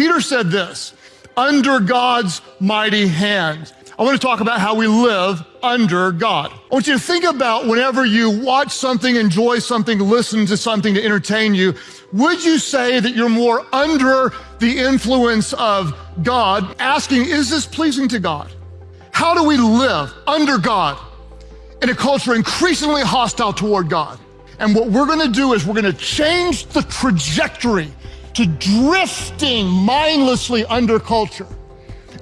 Peter said this under God's mighty hand. I want to talk about how we live under God. I want you to think about whenever you watch something, enjoy something, listen to something to entertain you, would you say that you're more under the influence of God, asking, is this pleasing to God? How do we live under God in a culture increasingly hostile toward God? And what we're gonna do is we're gonna change the trajectory to drifting mindlessly under culture.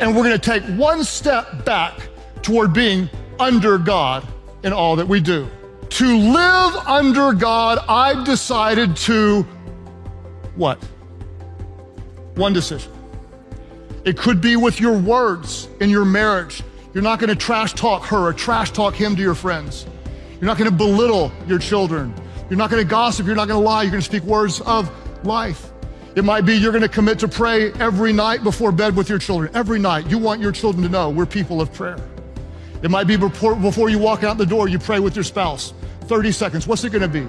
And we're gonna take one step back toward being under God in all that we do. To live under God, I've decided to what? One decision. It could be with your words in your marriage. You're not gonna trash talk her or trash talk him to your friends. You're not gonna belittle your children. You're not gonna gossip. You're not gonna lie. You're gonna speak words of life. It might be you're gonna commit to pray every night before bed with your children. Every night. You want your children to know we're people of prayer. It might be before, you walk out the door, you pray with your spouse. 30 seconds. What's it gonna be?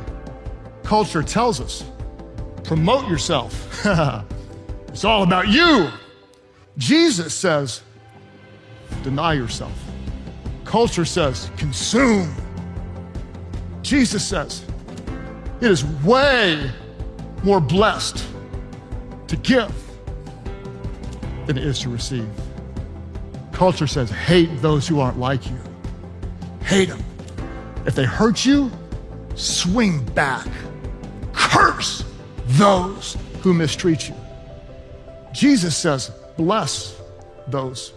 Culture tells us promote yourself. it's all about you. Jesus says, deny yourself. Culture says, consume. Jesus says, it is way more blessed to give than it is to receive. Culture says, hate those who aren't like you. Hate them. If they hurt you, swing back. Curse those who mistreat you. Jesus says, bless those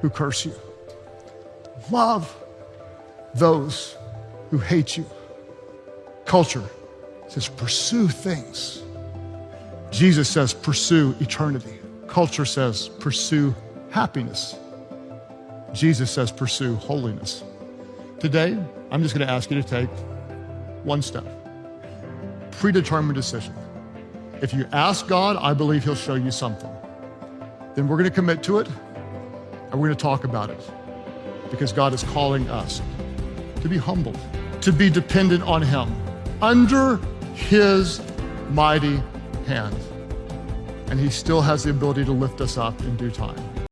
who curse you. Love those who hate you. Culture says, pursue things. Jesus says, pursue eternity. Culture says, pursue happiness. Jesus says, pursue holiness. Today, I'm just going to ask you to take one step predetermined decision. If you ask God, I believe He'll show you something. Then we're going to commit to it and we're going to talk about it because God is calling us to be humble, to be dependent on Him under His mighty hand. And He still has the ability to lift us up in due time.